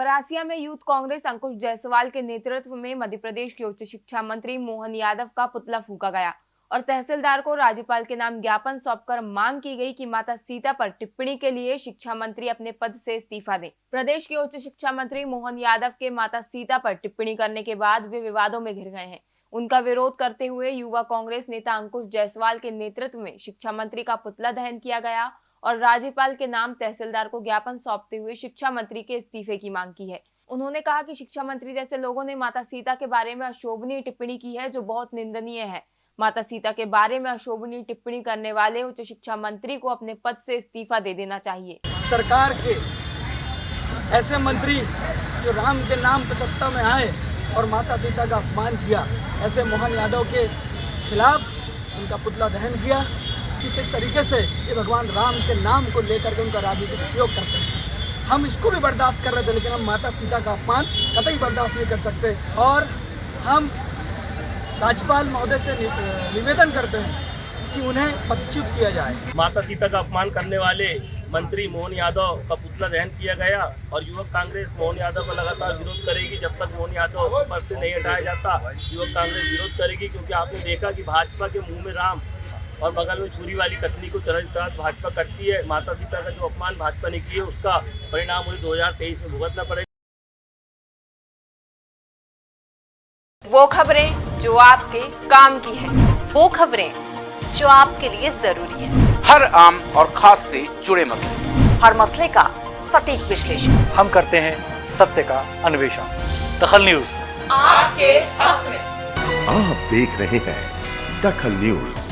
परासिया में यूथ कांग्रेस अंकुश जायसवाल के नेतृत्व में मध्य प्रदेश के उच्च शिक्षा मंत्री मोहन यादव का पुतला फूका गया और तहसीलदार को राज्यपाल के नाम ज्ञापन सौंपकर मांग की गई कि माता सीता पर टिप्पणी के लिए शिक्षा मंत्री अपने पद से इस्तीफा दें। प्रदेश के उच्च शिक्षा मंत्री मोहन यादव के माता सीता पर टिप्पणी करने के बाद वे विवादों में घिर गए हैं। उनका विरोध करते हुए युवा कांग्रेस नेता अंकुश जायसवाल के नेतृत्व में शिक्षा मंत्री का पुतला दहन किया गया और राज्यपाल के नाम तहसीलदार को ज्ञापन सौंपते हुए शिक्षा मंत्री के इस्तीफे की मांग की है। उन्होंने कहा कि शिक्षा मंत्री जैसे लोगों ने माता सीता के बारे में अशोभनीय टिप्पणी की है, जो बहुत निंदनीय है। माता सीता के बारे में अशोभनीय टिप्पणी करने वाले उच्च शिक्षा मंत्री को अपने पद से इस्तीफा दे देना चाहिए। सरकार के ऐसे मंत्री जो राम के नाम पर सत्ता में आए और माता सीता का अपमान किया, ऐसे मोहन यादव के खिलाफ उनका पुतला दहन किया कि किस तरीके से ये भगवान राम के नाम को लेकर के उनका राजनीतिक उपयोग करते हैं। हम इसको भी बर्दाश्त कर रहे थे, लेकिन हम माता सीता का अपमान कतई बर्दाश्त नहीं कर सकते। और हम राज्यपाल महोदय से निवेदन करते हैं कि उन्हें पदच्युत किया जाए। माता सीता का अपमान करने वाले मंत्री मोहन यादव का पुतला दहन किया गया और युवक कांग्रेस मोहन यादव का लगातार विरोध करेगी। जब तक मोहन यादव पद से नहीं हटाया जाता, युवक कांग्रेस विरोध करेगी, क्योंकि आपने देखा कि भाजपा के मुँह में राम और बगल में छुरी वाली कथनी को तरह तरह भाजपा करती है। माता सीता का जो अपमान भाजपा ने किया उसका परिणाम उन्हें 2023 में भुगतना पड़ेगा। वो खबरें जो आपके काम की है वो खबरें जो आपके लिए ज़रूरी है। हर आम और खास से जुड़े मसले। हर मसले का सटीक विश्लेषण। हम करते हैं सत्य का अन्वेषण। दखल न्यूज़। आपके हक में। आप देख रहे हैं दखल न्यूज़।